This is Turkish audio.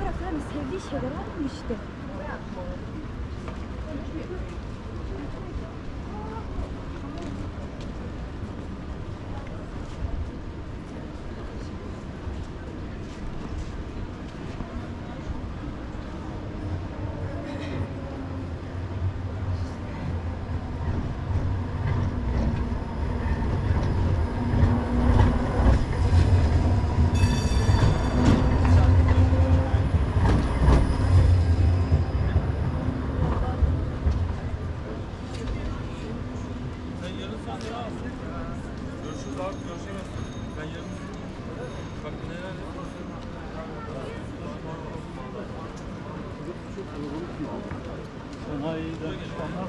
Bırak hani sevdiği şeyler almış işte. Görüşürüz abi görüşemez. Ben yarın Bak neler Sanayiden çıkanlar